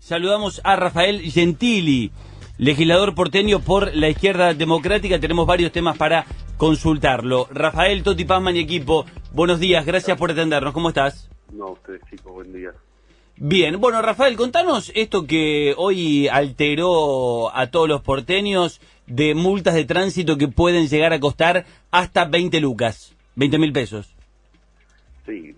Saludamos a Rafael Gentili, legislador porteño por la izquierda democrática. Tenemos varios temas para consultarlo. Rafael, Toti Pazman y equipo, buenos días, gracias por atendernos. ¿Cómo estás? No, ustedes chicos, buen día. Bien, bueno, Rafael, contanos esto que hoy alteró a todos los porteños de multas de tránsito que pueden llegar a costar hasta 20 lucas, 20 mil pesos. Sí,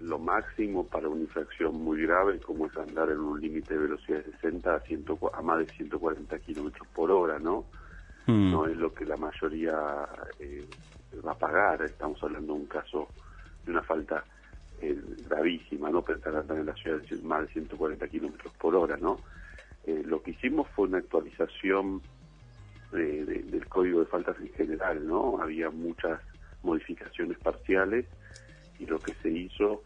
lo máximo para una infracción muy grave como es andar en un límite de velocidad de 60 a, 100, a más de 140 kilómetros por hora, ¿no? Hmm. No es lo que la mayoría eh, va a pagar. Estamos hablando de un caso de una falta eh, gravísima, ¿no? Pensar andar en la ciudad de más de 140 kilómetros por hora, ¿no? Eh, lo que hicimos fue una actualización de- de- del código de faltas en general, ¿no? Había muchas modificaciones parciales y lo que se hizo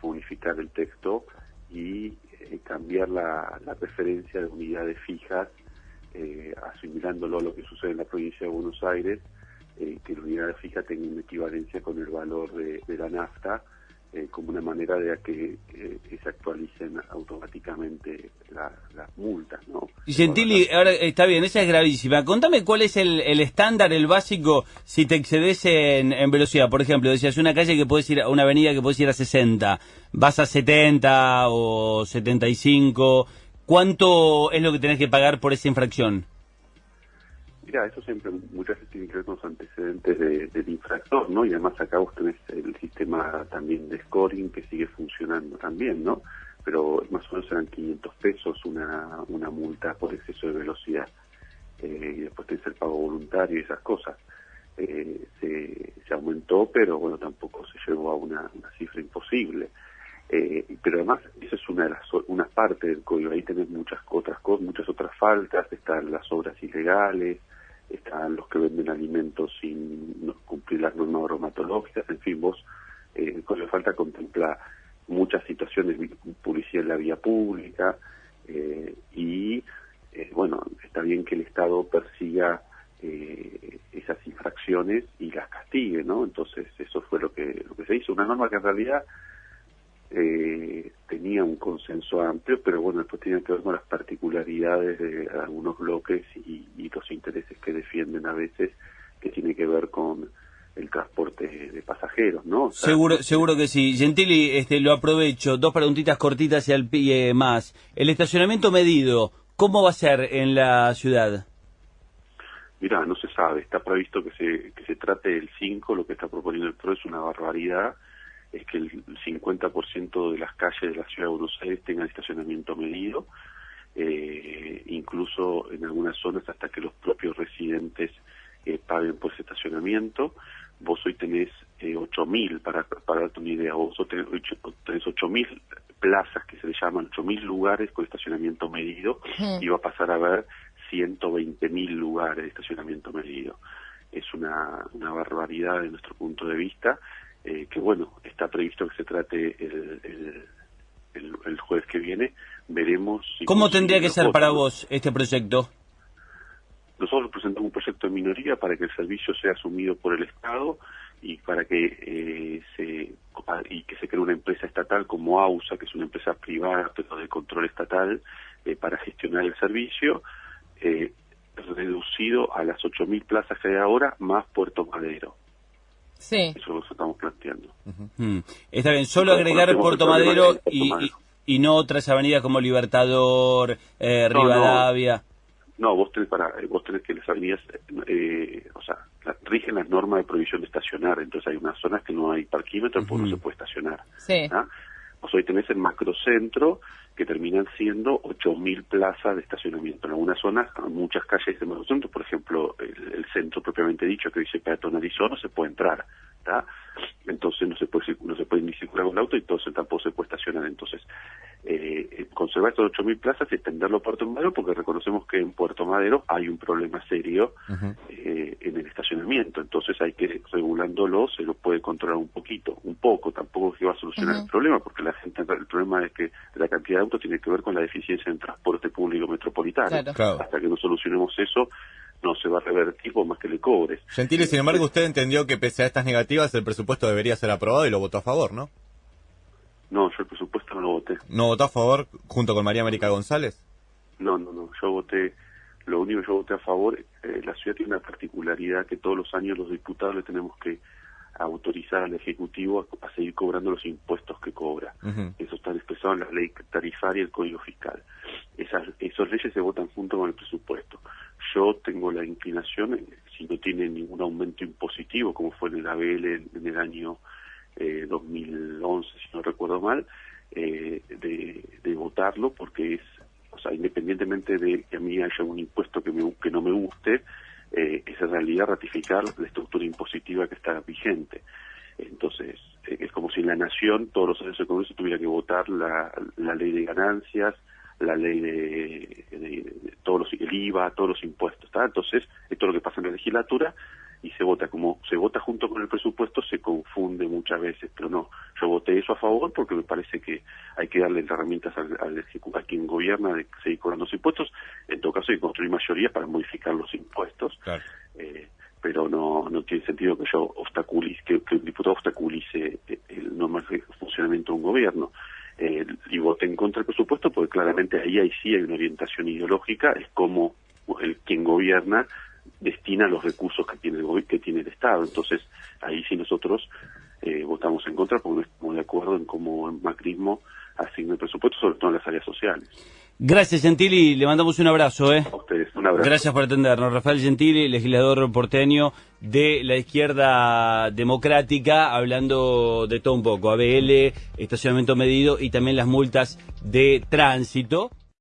fue unificar el texto y eh, cambiar la, la referencia de unidades fijas, eh, asimilándolo a lo que sucede en la provincia de Buenos Aires, eh, que la unidad fija tenga una equivalencia con el valor de, de la nafta, eh, como una manera de que eh, que se actualicen automáticamente la- las multas, ¿no? Y Gentili, ahora está bien, esa es gravísima. Contame cuál es el, el estándar, el básico, si te excedes en, en velocidad. Por ejemplo, decías una calle que puedes ir, a una avenida que puedes ir a 60, vas a 70 o 75. ¿Cuánto es lo que tenés que pagar por esa infracción? Mira, eso siempre muchas veces tiene que ver con los antecedentes de- del infractor, ¿no? Y además acá vos tenés el sistema también de scoring que sigue funcionando también, ¿no? Pero más o menos eran 500 pesos una, una multa por exceso de velocidad. Eh, y después tenés el pago voluntario y esas cosas. Eh, se, se aumentó, pero bueno, tampoco se llegó a una, una cifra imposible. Eh, pero además, esa es una de las una parte del código. Ahí tenés muchas otras cosas, muchas otras faltas. Están las obras ilegales, están los que venden alimentos sin cumplir las normas bromatológicas. En fin, vos, eh, código de falta contempla muchas situaciones, vi- publicidad en la vía pública eh, y, eh, bueno, está bien que el Estado persiga eh, esas infracciones y las castigue, ¿no? Entonces, eso fue lo que, lo que se hizo. Una norma que en realidad tenía un consenso amplio, pero bueno, después tenía que ver con las particularidades de algunos bloques y, y los intereses que defienden a veces, que tiene que ver con el transporte de pasajeros, ¿no? O sea, Seguro, seguro que sí. Gentili, este, lo aprovecho. Dos preguntitas cortitas y al pie más. El estacionamiento medido, ¿cómo va a ser en la ciudad? Mira, no se sabe, está previsto que se, que se trate el 5, lo que está proponiendo el PRO es una barbaridad, es que el 50% de las calles de la ciudad de Buenos Aires tengan estacionamiento medido, eh, incluso en algunas zonas hasta que los propios residentes eh, paguen por ese estacionamiento. Vos hoy tenés eh, 8.000, para, para darte una idea, vos tenés, ocho- tenés 8.000 plazas que se le llaman 8.000 lugares con estacionamiento medido y va a pasar a haber 120.000 lugares de estacionamiento medido. Es una, una barbaridad de nuestro punto de vista, eh, que bueno, está previsto que se trate el, el, el- el jueves que viene, veremos si ¿Cómo tendría que ser votos, para vos este proyecto? Nosotros presentamos un proyecto de minoría para que el servicio sea asumido por el Estado y para que eh, se y que se cree una empresa estatal como AUSA, que es una empresa privada pero de control estatal eh, para gestionar el servicio, eh, reducido a las 8.000 plazas que hay ahora más Puerto Madero. Sí. Eso es lo estamos planteando. Mm, Está bien, solo No, agregar Puerto Madero y, y, Madero. y no otras avenidas como Libertador, eh, No. Rivadavia. No, vos tenés, para, eh, vos tenés que las avenidas, eh, o sea, la- rigen las normas de prohibición de estacionar, entonces hay unas zonas que no hay parquímetros porque no se puede estacionar. Sí. ¿ah? Vos hoy tenés el macrocentro que terminan siendo 8.000 plazas de estacionamiento. En algunas zonas, muchas calles del macrocentro, por ejemplo, el, centro propiamente dicho que dice peatonalizó, no se puede entrar. ¿tá? Entonces no se puede no se puede ni circular con el auto y entonces tampoco se puede estacionar. Entonces, eh, eh, conservar estos 8.000 plazas y extenderlo a Puerto Madero porque reconocemos que en Puerto Madero hay un problema serio eh, en el estacionamiento. Entonces hay que, regulándolo, se lo puede controlar un poquito, un poco, tampoco es que va a solucionar el problema, porque la gente, el problema es que la cantidad de autos tiene que ver con la deficiencia en transporte público metropolitano. Claro. Claro. Hasta que no solucionemos eso, no se va a revertir por más que le cobres. Gentile, sin embargo, usted entendió que pese a estas negativas el presupuesto debería ser aprobado y lo votó a favor, ¿no? No, yo el presupuesto no lo voté. ¿No votó a favor junto con María América González? No, no, no. Yo voté, lo único que yo voté a favor, eh, la ciudad tiene una particularidad que todos los años los diputados le tenemos que autorizar al Ejecutivo a, seguir cobrando los impuestos que cobra. Eso está expresado en la ley tarifaria y el Código Fiscal. Esas, esos leyes se votan junto con el presupuesto. Yo tengo la inclinación, si no tiene ningún aumento impositivo, como fue en el ABL en, el año eh, 2011, si no recuerdo mal, eh, de, de votarlo porque es o sea, independientemente de que a mí haya un impuesto que, me, que no me guste, eh, es en realidad ratificar la estructura impositiva que está vigente. Entonces, eh, es como si en la nación todos los años del Congreso tuviera que votar la ley de ganancias, la ley de, todos los el IVA, todos los impuestos. ¿está? Entonces, esto es lo que pasa en la legislatura y se vota como se vota junto con el presupuesto se confunde muchas veces pero no yo voté eso a favor porque me parece que hay que darle herramientas al, al a quien gobierna de seguir cobrando los impuestos en todo caso hay que construir mayoría para modificar los impuestos eh, pero no no tiene sentido que yo obstaculice que, que el diputado obstaculice el normal funcionamiento de un gobierno eh, y voté en contra del presupuesto porque claramente ahí, ahí sí hay una orientación ideológica es como el quien gobierna destina los recursos que tiene el, que tiene el Estado. Entonces, ahí sí nosotros eh, votamos en contra porque no estamos de acuerdo en cómo el macrismo asigna el presupuesto, sobre todo en las áreas sociales. Gracias, Gentili. Le mandamos un abrazo. ¿eh? A ustedes, un abrazo. Gracias por atendernos. Rafael Gentili, legislador porteño de la izquierda democrática, hablando de todo un poco. ABL, estacionamiento medido y también las multas de tránsito.